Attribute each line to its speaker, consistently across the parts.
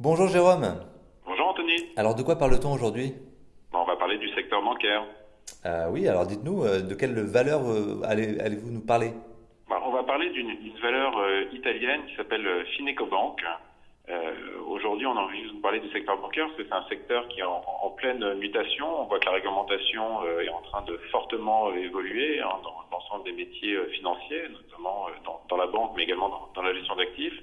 Speaker 1: Bonjour Jérôme.
Speaker 2: Bonjour Anthony.
Speaker 1: Alors de quoi parle-t-on aujourd'hui?
Speaker 2: On va parler du secteur bancaire.
Speaker 1: Euh, oui, alors dites-nous, euh, de quelle valeur euh, allez, allez-vous nous parler?
Speaker 2: Bah, On va parler d'une valeur euh, italienne qui s'appelle euh, Fineco Bank. Euh, Aujourd'hui, on a envie de vous parler du secteur bancaire parce que c'est un secteur qui est en, en pleine mutation. On voit que la réglementation est en train de fortement évoluer hein, dans l'ensemble des métiers financiers, notamment dans, dans la banque, mais également dans, dans la gestion d'actifs.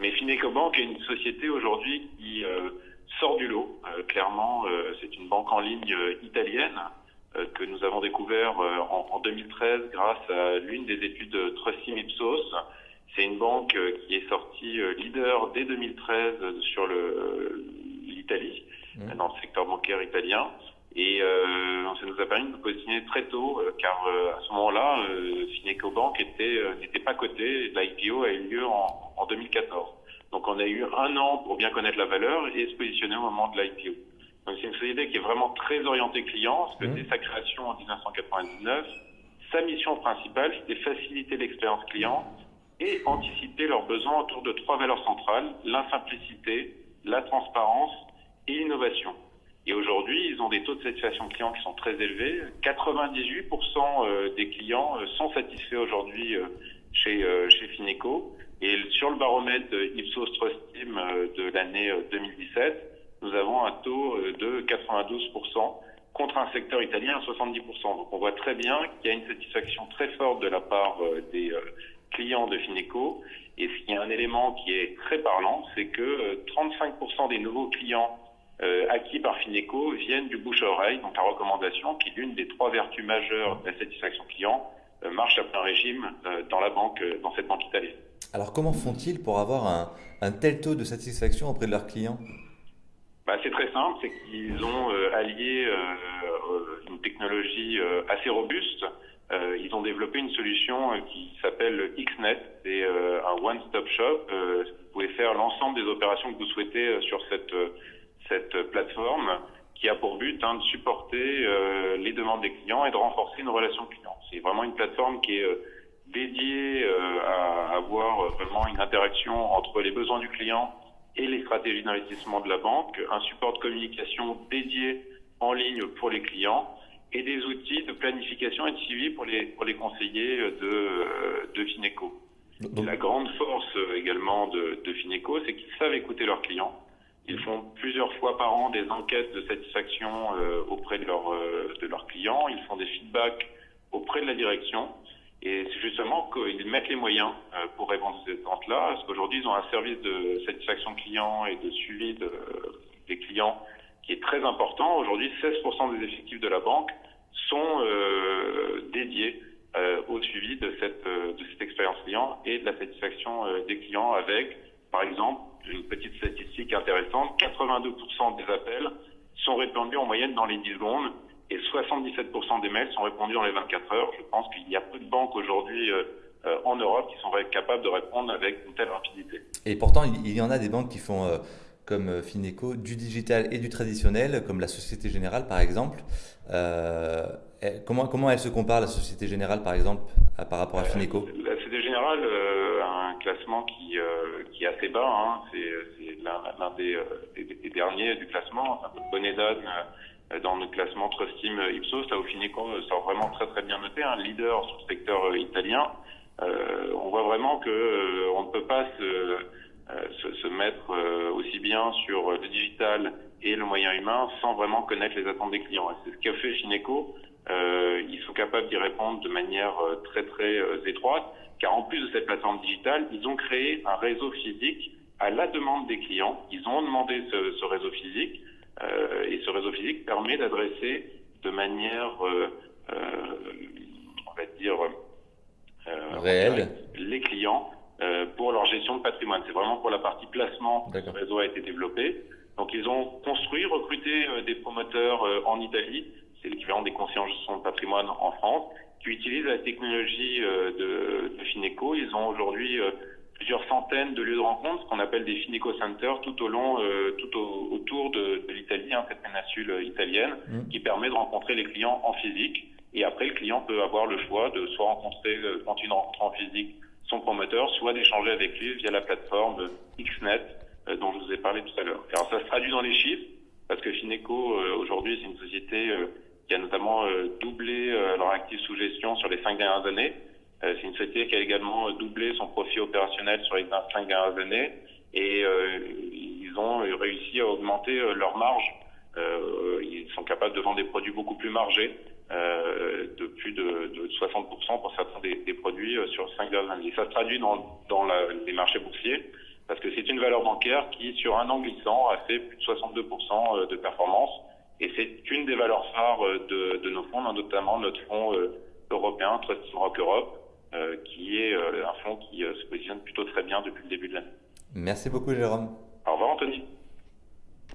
Speaker 2: Mais Fineco Bank est une société aujourd'hui qui euh, sort du lot. Euh, clairement, euh, c'est une banque en ligne euh, italienne euh, que nous avons découvert euh, en, en 2013 grâce à l'une des études Trustim Ipsos. C'est une banque euh, qui est sortie euh, leader dès 2013 sur l'Italie, euh, dans le secteur bancaire italien. Et euh, ça nous a permis de nous positionner très tôt, euh, car euh, à ce moment-là, euh, Fineco Bank était, euh, n'était pas coté. L'IPO a eu lieu en, en 2014. Donc on a eu un an pour bien connaître la valeur et se positionner au moment de l'IPO. Donc c'est une société qui est vraiment très orientée client, parce que dès sa création en 1999, sa mission principale, c'était faciliter l'expérience client et anticiper leurs besoins autour de trois valeurs centrales, la simplicité, la transparence et l'innovation. Et aujourd'hui, ils ont des taux de satisfaction client qui sont très élevés. 98% euh, des clients euh, sont satisfaits aujourd'hui euh, chez, chez Fineco. Et sur le baromètre Ipsos Trust Team de l'année euh, 2017, nous avons un taux de 92% contre un secteur italien à 70%. Donc on voit très bien qu'il y a une satisfaction très forte de la part des clients de Fineco. Et ce qui est un élément qui est très parlant, c'est que euh, 35% des nouveaux clients euh, acquis par Fineco viennent du bouche à oreille, donc la recommandation, qui est l'une des trois vertus majeures de la satisfaction client, euh, marche à plein régime euh, dans la banque, euh, dans cette banque italienne.
Speaker 1: Alors comment font-ils pour avoir un, un tel taux de satisfaction auprès de leurs clients?
Speaker 2: Bah, c'est très simple, c'est qu'ils ont euh, allié une technologie euh, assez robuste. Euh, ils ont développé une solution qui s'appelle XNet, c'est euh, un one-stop shop. Euh, vous pouvez faire l'ensemble des opérations que vous souhaitez euh, sur cette euh, cette plateforme qui a pour but hein, de supporter euh, les demandes des clients et de renforcer nos relations clients. C'est vraiment une plateforme qui est euh, dédiée euh, à avoir vraiment une interaction entre les besoins du client et les stratégies d'investissement de la banque, un support de communication dédié en ligne pour les clients et des outils de planification et de suivi pour les, pour les conseillers de, de Fineco. La grande force également de, de Fineco, c'est qu'ils savent écouter leurs clients. Ils font plusieurs fois par an des enquêtes de satisfaction euh, auprès de, leurs euh, de leurs clients. Ils font des feedbacks auprès de la direction. Et c'est justement qu'ils mettent les moyens euh, pour répondre à ces attentes-là. Parce qu'aujourd'hui, ils ont un service de satisfaction client et de suivi de, des clients qui est très important. Aujourd'hui, 16% des effectifs de la banque sont dédiés au suivi de cette, de cette expérience client et de la satisfaction des clients avec, par exemple, une petite statistique intéressante, 82% des appels sont répondus en moyenne dans les 10 secondes et 77% des mails sont répondus dans les 24 heures. Je pense qu'il y a peu de banques aujourd'hui euh, euh, en Europe qui sont capables de répondre avec une telle rapidité.
Speaker 1: Et pourtant, il y en a des banques qui font, euh, comme Fineco, du digital et du traditionnel, comme la Société Générale par exemple. Eh, comment, comment elle se compare, la Société Générale par exemple, à- par rapport à Fineco?
Speaker 2: Société Générale euh, un classement qui, euh, qui est assez bas. Hein. C'est l'un euh, des, derniers du classement. C'est un peu d'âne euh, dans le classement Trust Team Ipsos. Là Fineco euh, sort vraiment très très bien noté, un leader sur le secteur italien. On voit vraiment que on ne peut pas se, se, mettre aussi bien sur le digital et le moyen humain sans vraiment connaître les attentes des clients. C'est ce qu'a fait Fineco. Euh, ils sont capables d'y répondre de manière euh, très très euh, étroite, car en plus de cette plateforme digitale, ils ont créé un réseau physique à la demande des clients. Ils ont demandé ce, ce réseau physique, euh, et ce réseau physique permet d'adresser de manière, euh, euh, on va dire, euh,
Speaker 1: Réelle.
Speaker 2: les clients euh, pour leur gestion de patrimoine. C'est vraiment pour la partie placement que ce réseau a été développé. Donc ils ont construit, recruté des promoteurs euh, en Italie, c'est l'équivalent des gestion de patrimoine en France, qui utilisent la technologie euh, de, de Fineco. Ils ont aujourd'hui euh, plusieurs centaines de lieux de rencontre, ce qu'on appelle des Fineco Centers, tout au long, euh, tout au- autour de, de l'Italie, hein, cette péninsule italienne,
Speaker 1: Mhm.
Speaker 2: qui permet de rencontrer les clients en physique. Et après, le client peut avoir le choix de soit rencontrer, euh, quand il rencontre en physique, son promoteur, soit d'échanger avec lui via la plateforme XNet, euh, dont je vous ai parlé parlé tout à l'heure. Alors ça se traduit dans les chiffres, parce que Fineco, aujourd'hui, c'est une société qui a notamment doublé leur actif sous gestion sur les cinq dernières années. c'est une société qui a également doublé son profit opérationnel sur les cinq dernières années. Et ils ont réussi à augmenter leur marge. ils sont capables de vendre des produits beaucoup plus margés. Euh, de plus de, de 60% pour certains des, produits euh, sur 5 dernières années. Ça se traduit dans, les marchés boursiers parce que c'est une valeur bancaire qui, sur un an glissant, a fait plus de 62% euh, de performance. Et c'est une des valeurs phares de, de nos fonds, notamment notre fonds européen, Trust Rock Europe, qui est un fonds qui se positionne plutôt très bien depuis le début de l'année.
Speaker 1: Merci beaucoup, Jérôme.